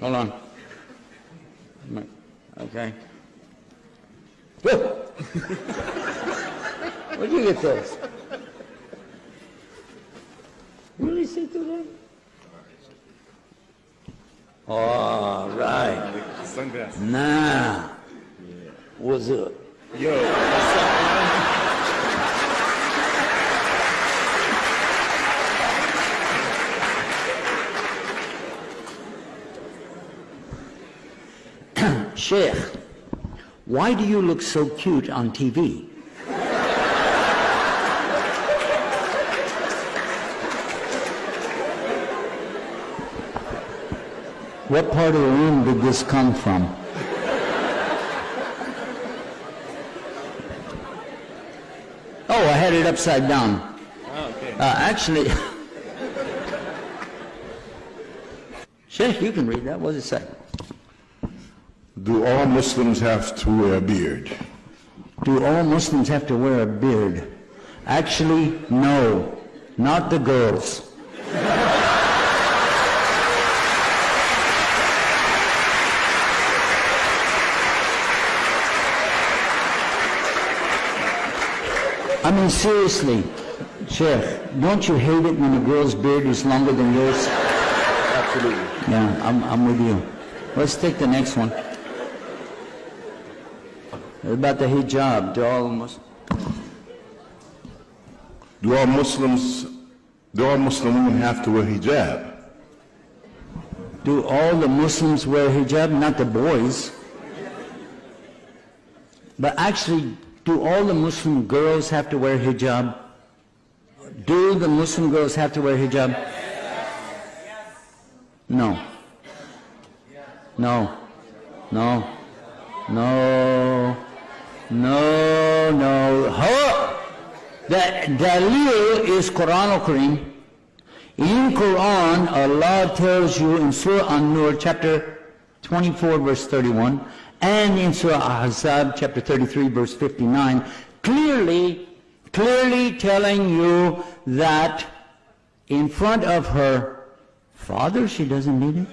Hold on. Okay. Where'd you get those? Really see through that? All right. Sunglasses. Now, what's up? Yo, Sheikh, why do you look so cute on TV? What part of the room did this come from? Oh, I had it upside down. Oh, okay. Uh, actually, Sheikh, you can read that. What does it say? Do all Muslims have to wear a beard? Do all Muslims have to wear a beard? Actually, no, not the girls. I mean, seriously, Sheikh, don't you hate it when a girl's beard is longer than yours? Absolutely. Yeah, I'm, I'm with you. Let's take the next one. About the hijab. Do all Muslims... Do all Muslims, do all Muslim women have to wear hijab? Do all the Muslims wear hijab? Not the boys. But actually, do all the Muslim girls have to wear hijab? Do the Muslim girls have to wear hijab? No. No. No. No. No, no. Huh? The dalil is Quran al-Kareem. In Quran, Allah tells you in Surah An-Nur, chapter 24, verse 31, and in Surah Ahzab, chapter 33, verse 59, clearly, clearly telling you that in front of her father, she doesn't need it.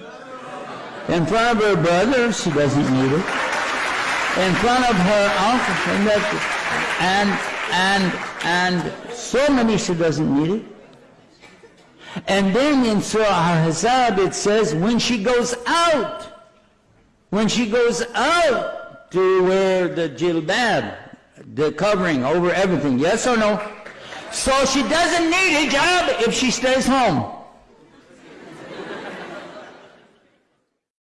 In front of her brother, she doesn't need it. In front of her uncle, and, and, and, so many, she doesn't need it. And then in Surah Al-Ahzab it says when she goes out, when she goes out to wear the jilbab, the covering over everything, yes or no? So she doesn't need hijab if she stays home.